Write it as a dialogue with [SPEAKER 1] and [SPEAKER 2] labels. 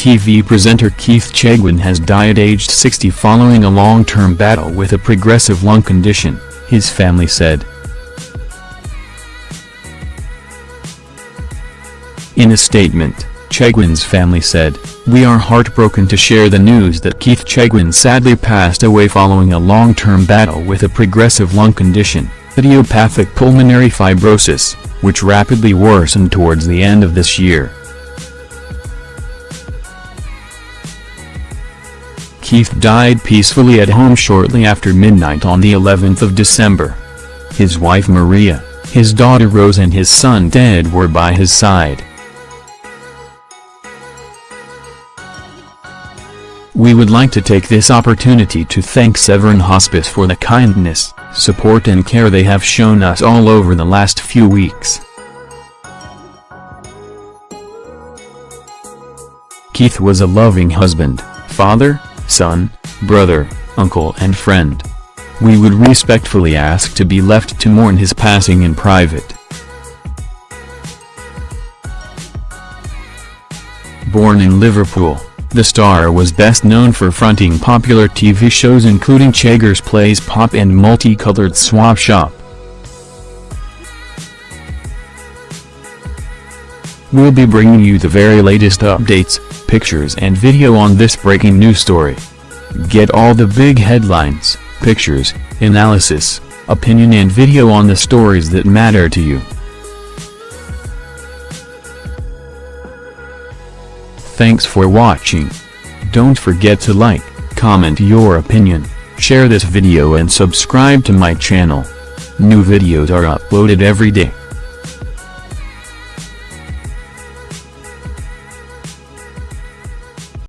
[SPEAKER 1] TV presenter Keith Chegwin has died aged 60 following a long-term battle with a progressive lung condition, his family said. In a statement, Chegwin's family said, We are heartbroken to share the news that Keith Chegwin sadly passed away following a long-term battle with a progressive lung condition, idiopathic pulmonary fibrosis, which rapidly worsened towards the end of this year. Keith died peacefully at home shortly after midnight on the 11th of December. His wife Maria, his daughter Rose and his son Ted were by his side. We would like to take this opportunity to thank Severn Hospice for the kindness, support and care they have shown us all over the last few weeks. Keith was a loving husband, father, son, brother, uncle and friend. We would respectfully ask to be left to mourn his passing in private. Born in Liverpool, the star was best known for fronting popular TV shows including Cheggers Plays Pop and Multicolored Swap Shop. We'll be bringing you the very latest updates, pictures and video on this breaking news story. Get all the big headlines, pictures, analysis, opinion and video on the stories that matter to you. Thanks for watching. Don't forget to like, comment your opinion, share this video and subscribe to my channel. New videos are uploaded every day.